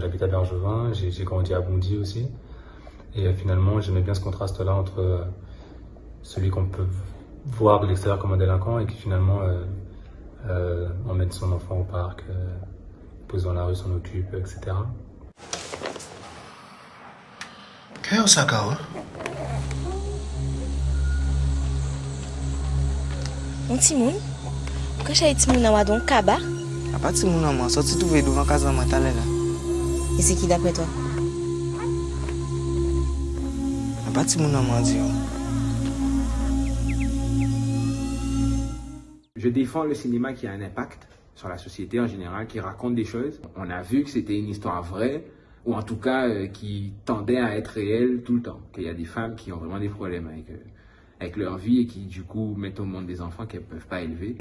j'habite à Bergevin, j'ai grandi à Bondy aussi. Et finalement, j'aimais bien ce contraste-là entre celui qu'on peut voir de l'extérieur comme un délinquant et qui finalement emmène son enfant au parc, pose dans la rue, s'en occupe, etc. Pourquoi j'ai. Et c'est qui d'après toi Dieu. Je défends le cinéma qui a un impact sur la société en général, qui raconte des choses. On a vu que c'était une histoire vraie, ou en tout cas euh, qui tendait à être réelle tout le temps. Qu'il y a des femmes qui ont vraiment des problèmes avec, euh, avec leur vie et qui du coup mettent au monde des enfants qu'elles ne peuvent pas élever.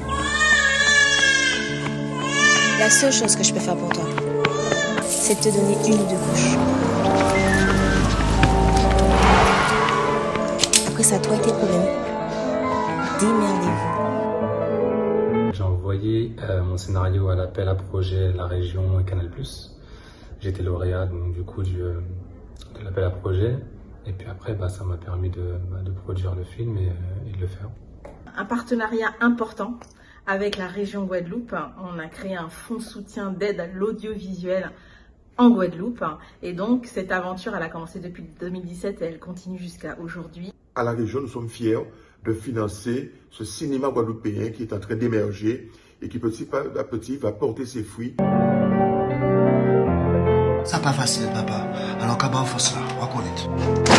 La seule chose que je peux faire pour toi, c'est de te donner une ou deux couches. Après ça, toi et tes problèmes, démerdez-vous. J'ai envoyé euh, mon scénario à l'appel à projet La Région et Canal+. J'étais lauréat donc, du coup du, euh, de l'appel à projet. Et puis après, bah, ça m'a permis de, bah, de, produire le film et, euh, et, de le faire. Un partenariat important avec la région Guadeloupe. On a créé un fonds de soutien d'aide à l'audiovisuel en Guadeloupe. Et donc, cette aventure, elle a commencé depuis 2017 et elle continue jusqu'à aujourd'hui. À la région, nous sommes fiers de financer ce cinéma guadeloupéen qui est en train d'émerger et qui petit à petit va porter ses fruits. Ça pas facile, papa. Alors, qu'à force là, on va connaître.